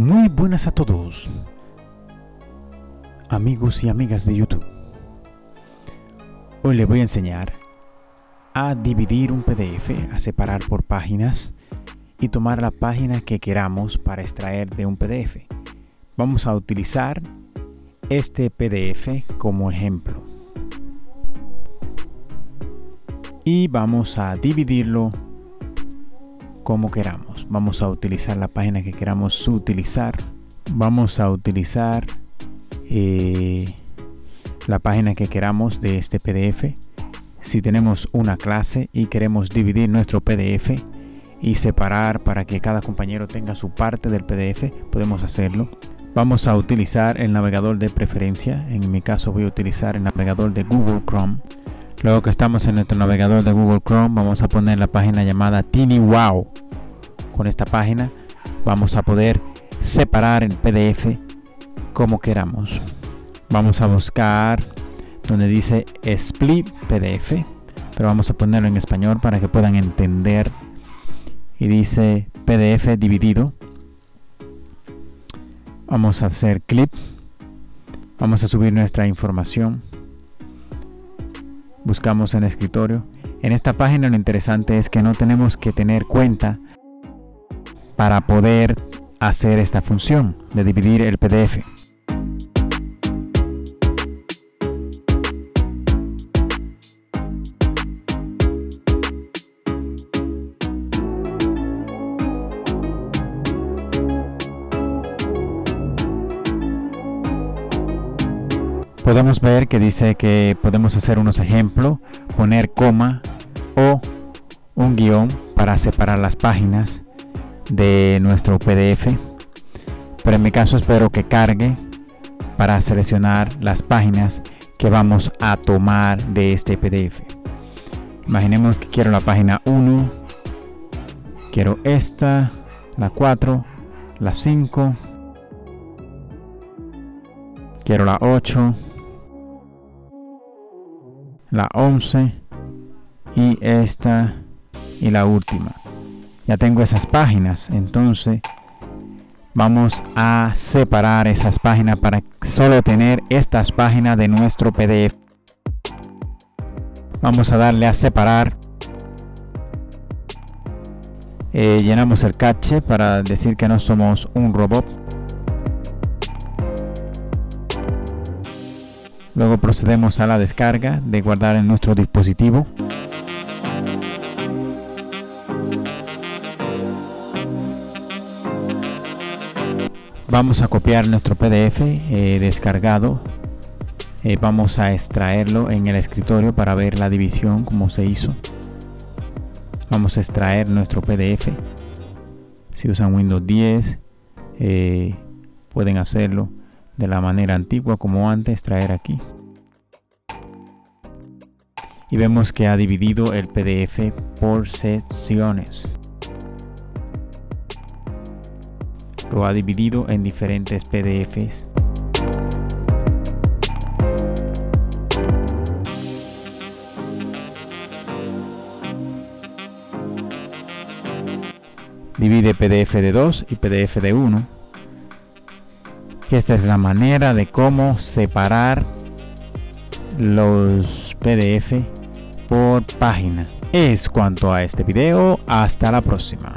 Muy buenas a todos, amigos y amigas de YouTube. Hoy les voy a enseñar a dividir un PDF, a separar por páginas y tomar la página que queramos para extraer de un PDF. Vamos a utilizar este PDF como ejemplo. Y vamos a dividirlo como queramos. Vamos a utilizar la página que queramos utilizar. Vamos a utilizar eh, la página que queramos de este PDF. Si tenemos una clase y queremos dividir nuestro PDF y separar para que cada compañero tenga su parte del PDF, podemos hacerlo. Vamos a utilizar el navegador de preferencia. En mi caso voy a utilizar el navegador de Google Chrome. Luego que estamos en nuestro navegador de Google Chrome, vamos a poner la página llamada TinyWow. Con esta página vamos a poder separar el PDF como queramos. Vamos a buscar donde dice Split PDF, pero vamos a ponerlo en español para que puedan entender. Y dice PDF dividido. Vamos a hacer clip. Vamos a subir nuestra información buscamos en escritorio. En esta página lo interesante es que no tenemos que tener cuenta para poder hacer esta función de dividir el PDF. Podemos ver que dice que podemos hacer unos ejemplos, poner coma o un guion para separar las páginas de nuestro PDF. Pero en mi caso espero que cargue para seleccionar las páginas que vamos a tomar de este PDF. Imaginemos que quiero la página 1, quiero esta, la 4, la 5, quiero la 8, la 11 y esta y la última. Ya tengo esas páginas entonces vamos a separar esas páginas para solo tener estas páginas de nuestro pdf vamos a darle a separar. Eh, llenamos el cache para decir que no somos un robot Luego procedemos a la descarga de guardar en nuestro dispositivo. Vamos a copiar nuestro PDF eh, descargado. Eh, vamos a extraerlo en el escritorio para ver la división como se hizo. Vamos a extraer nuestro PDF. Si usan Windows 10 eh, pueden hacerlo de la manera antigua como antes traer aquí. Y vemos que ha dividido el PDF por secciones. Lo ha dividido en diferentes PDFs divide PDF de 2 y PDF de 1 esta es la manera de cómo separar los PDF por página. Es cuanto a este video, hasta la próxima.